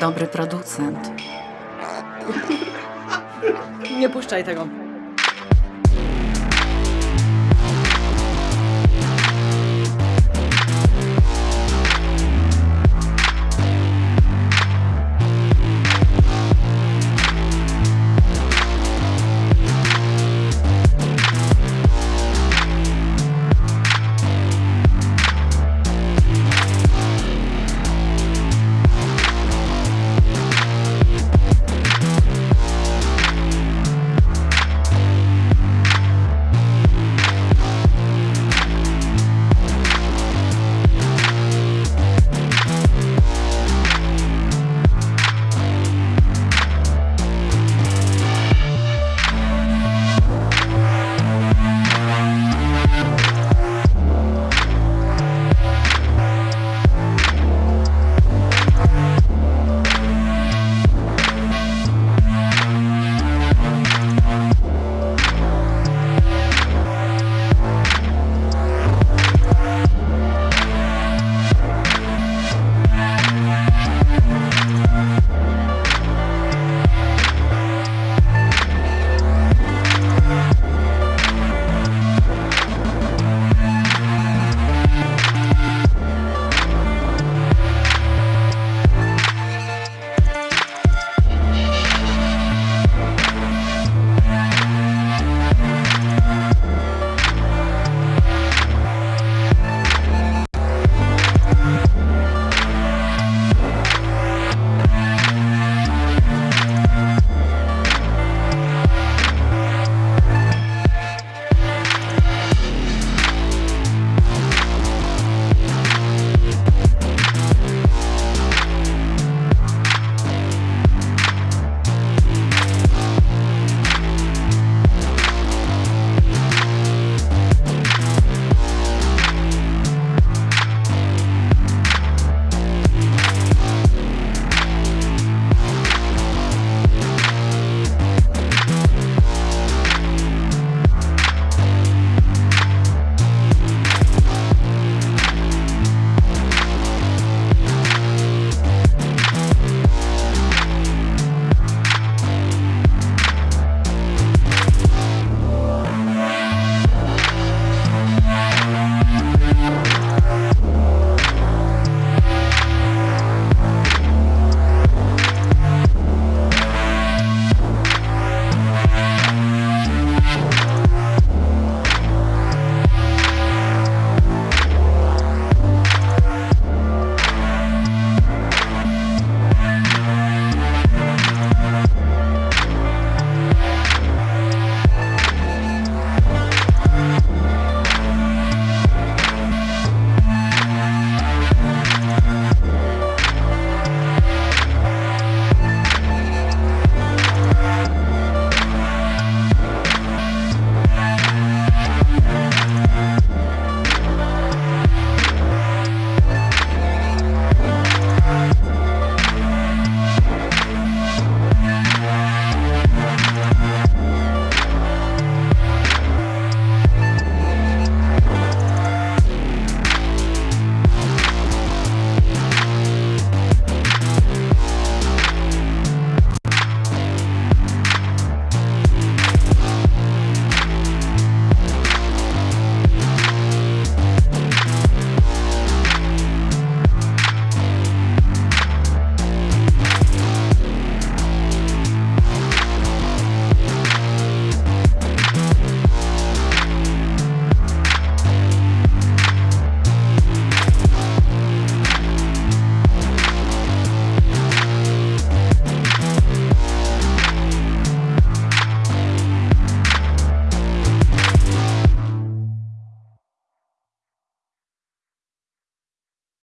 Dobry producent. Nie puszczaj tego.